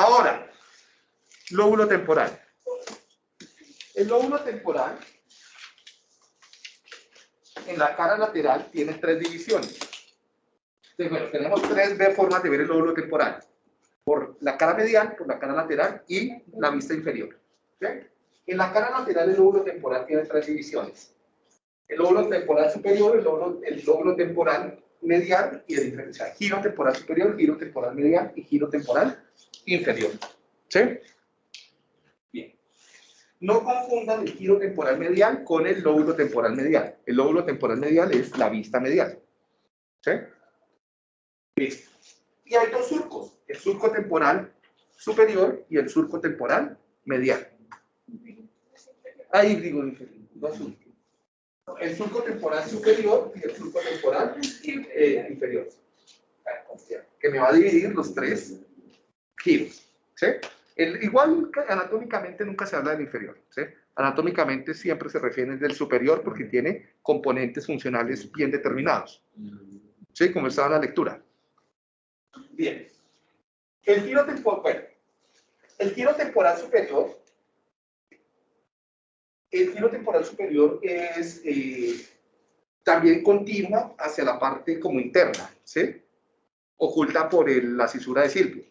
Ahora, lóbulo temporal. El lóbulo temporal en la cara lateral tiene tres divisiones. Tenemos tres formas de ver el lóbulo temporal. Por la cara medial, por la cara lateral y la vista inferior. En la cara lateral el lóbulo temporal tiene tres divisiones. El lóbulo temporal superior, el lóbulo, el lóbulo temporal medial y inferior. O sea, giro temporal superior, giro temporal medial y giro temporal inferior. ¿Sí? Bien. No confundan el giro temporal medial con el lóbulo temporal medial. El lóbulo temporal medial es la vista medial. ¿Sí? Listo. Y hay dos surcos, el surco temporal superior y el surco temporal medial. Ahí digo, dos surcos. El surco temporal superior y el surco temporal eh, inferior. Que me va a dividir los tres giros. ¿sí? El, igual anatómicamente nunca se habla del inferior. ¿sí? Anatómicamente siempre se refiere del superior porque tiene componentes funcionales bien determinados. ¿Sí? Como estaba la lectura. Bien. El giro temporal, el giro temporal superior, el giro temporal superior es eh, también continua hacia la parte como interna, ¿sí? Oculta por la cisura de Silvio,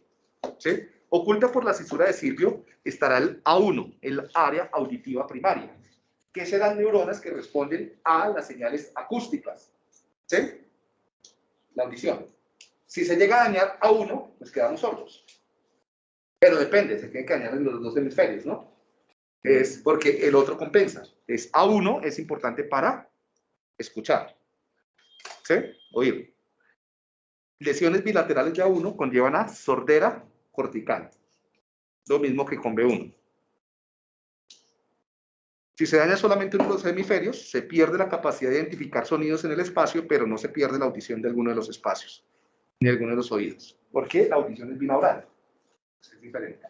¿sí? Oculta por la cisura de Silvio estará el A1, el área auditiva primaria, que serán neuronas que responden a las señales acústicas, ¿sí? La audición. Si se llega a dañar a uno, pues quedamos sordos. Pero depende, se tiene que dañar en los dos hemisferios, ¿no? Es porque el otro compensa. Es A1 es importante para escuchar. ¿Sí? Oír. Lesiones bilaterales de A1 conllevan a sordera cortical. Lo mismo que con B1. Si se daña solamente uno de los hemisferios, se pierde la capacidad de identificar sonidos en el espacio, pero no se pierde la audición de alguno de los espacios ni alguno de los oídos. porque La audición es binaural. Es diferente.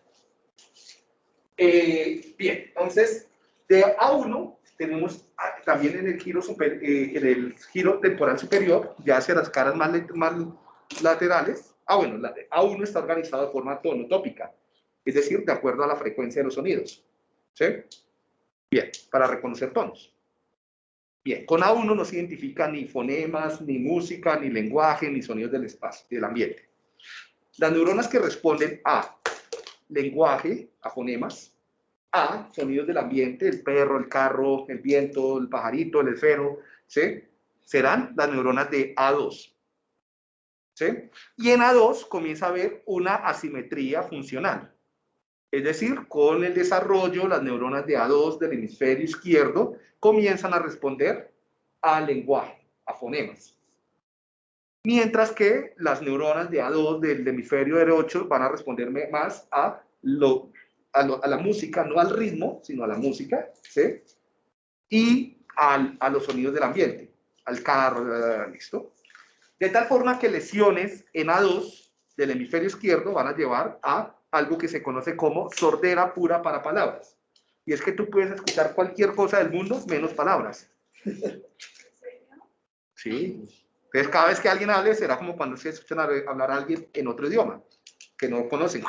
Eh, bien, entonces, de A1 tenemos también en el giro, super, eh, en el giro temporal superior, ya hacia las caras más, más laterales. Ah, bueno, la de A1 está organizado de forma tonotópica, es decir, de acuerdo a la frecuencia de los sonidos. Bien, para reconocer tonos. Bien, con A1 no se identifica ni fonemas, ni música, ni lenguaje, ni sonidos del espacio, del ambiente. Las neuronas que responden a lenguaje, a fonemas, a sonidos del ambiente, el perro, el carro, el viento, el pajarito, el esfero, ¿sí? serán las neuronas de A2. ¿sí? Y en A2 comienza a haber una asimetría funcional. Es decir, con el desarrollo, las neuronas de A2 del hemisferio izquierdo comienzan a responder al lenguaje, a fonemas. Mientras que las neuronas de A2 del hemisferio derecho van a responder más a, lo, a, la música, no al ritmo, sino a la música, ¿sí? Y a los sonidos del ambiente, al carro, ¿listo? De tal forma que lesiones en A2 del hemisferio izquierdo van a llevar a algo que se conoce como sordera pura para palabras. Y es que tú puedes escuchar cualquier cosa del mundo menos palabras. Sí. Entonces cada vez que alguien hable será como cuando se escuchan hablar a alguien en otro idioma, que no conocen.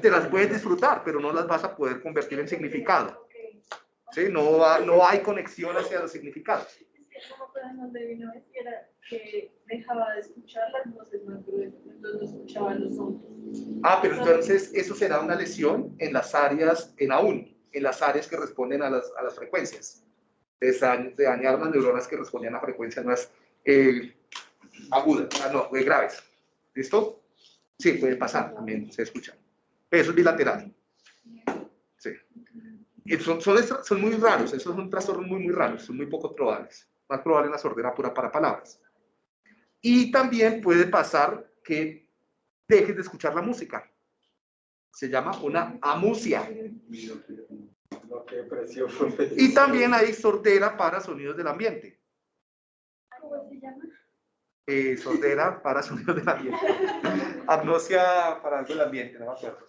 te las puedes disfrutar, pero no las vas a poder convertir en significado. ¿Sí? No, no hay conexión hacia los significados que dejaba de escuchar las voces más gruesas, entonces escuchaba los sonidos. Ah, pero entonces eso será una lesión en las áreas, en aún, en las áreas que responden a las, a las frecuencias. De, dañar las neuronas que respondían a frecuencias más eh, agudas, ah, no, graves. ¿Listo? Sí, puede pasar, también se escucha. Eso es bilateral. Sí. Son, son, son muy raros, esos son trastornos muy, muy raros, son muy poco probables. Más probable en la sordera pura para palabras. Y también puede pasar que dejes de escuchar la música. Se llama una amusia. Y también hay sordera para sonidos del ambiente. ¿Cómo se llama? Eh, sordera para sonidos del ambiente. Amnosia para algo del ambiente, no me acuerdo.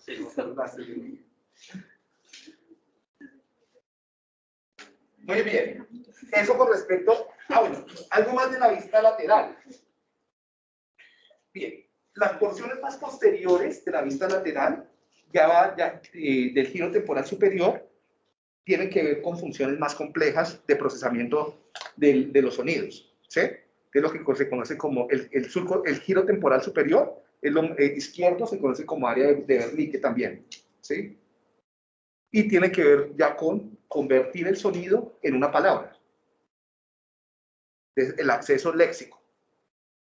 Muy bien. Eso con respecto a, bueno, algo más de la vista lateral. Bien, las porciones más posteriores de la vista lateral, ya va ya, eh, del giro temporal superior, tienen que ver con funciones más complejas de procesamiento del- de los sonidos, ¿sí? Que es lo que se conoce como el, el, surco, el giro temporal superior, el lom- eh, izquierdo se conoce como área de, de Wernicke también, ¿sí? Y tiene que ver ya con convertir el sonido en una palabra. Es el acceso léxico.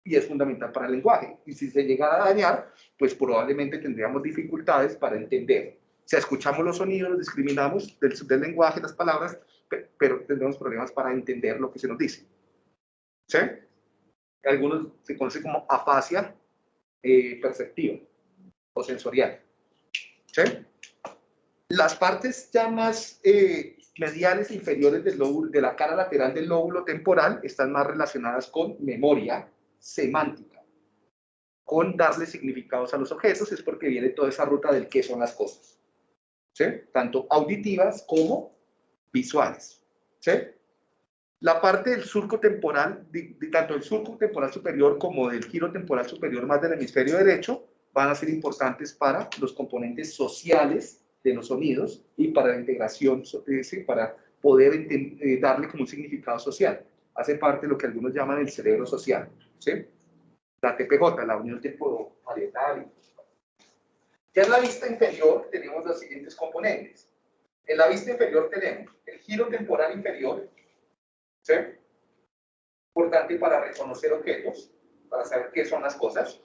Y es fundamental para el lenguaje. Y si se llega a dañar, pues probablemente tendríamos dificultades para entender. Sea, escuchamos los sonidos, discriminamos del, del lenguaje, las palabras, pe- pero tendremos problemas para entender lo que se nos dice. ¿Sí? Algunos se conoce como afasia eh, perceptiva o sensorial. ¿Sí? Las partes ya más eh, mediales e inferiores del lóbulo, de la cara lateral del lóbulo temporal están más relacionadas con memoria semántica, con darle significados a los objetos, es porque viene toda esa ruta del qué son las cosas. ¿Sí? Tanto auditivas como visuales. ¿Sí? La parte del surco temporal, de- de- tanto el surco temporal superior como del giro temporal superior más del hemisferio derecho, van a ser importantes para los componentes sociales de los sonidos y para la integración, eh, sí, para poder eh, darle como un significado social. Hace parte de lo que algunos llaman el cerebro social. ¿sí? La TPJ, la unión temporalietal. Ya en la vista inferior tenemos los siguientes componentes. En la vista inferior tenemos el giro temporal inferior, ¿sí? Importante para reconocer objetos, para saber qué son las cosas.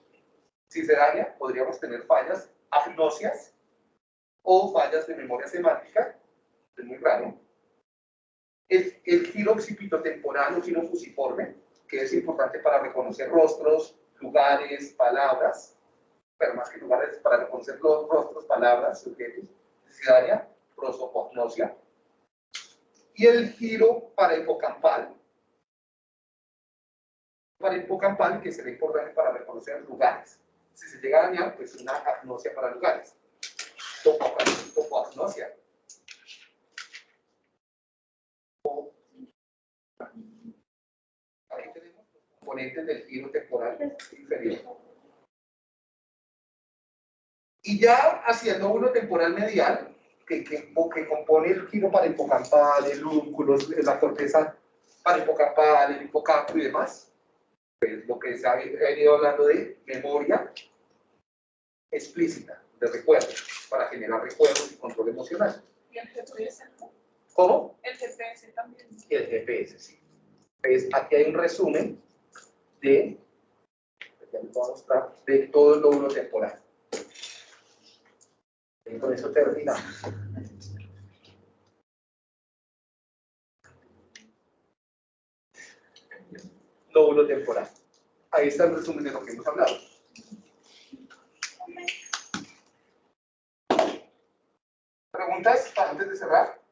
Si se daña, podríamos tener fallas agnosias o fallas de memoria semántica, es muy raro. El, el giro occipitotemporal o giro fusiforme, que es importante para reconocer rostros, lugares, palabras, más que lugares, para reconocer los rostros, palabras, se daña, prosopagnosia. Y el giro para hipocampal, para hipocampal, que será importante para reconocer lugares. Si se llega a dañar, pues una agnosia para lugares. Topo- Topoagnosia. Aquí tenemos los componentes del giro temporal inferior. Y ya hacia el lóbulo temporal medial, que, que, que compone el giro para hipocampal, el lúnculo, la corteza para hipocampal, el hipocampo y demás, pues lo que se ha venido hablando de memoria explícita, de recuerdos, para generar recuerdos y control emocional. Y el GPS. ¿Cómo? El GPS también. Y el GPS, sí. Pues aquí hay un resumen de, ya les voy a mostrar, de todo el lóbulo temporal. Y con eso terminamos. Lóbulo temporal. Ahí está el resumen de lo que hemos hablado. ¿Preguntas antes de cerrar?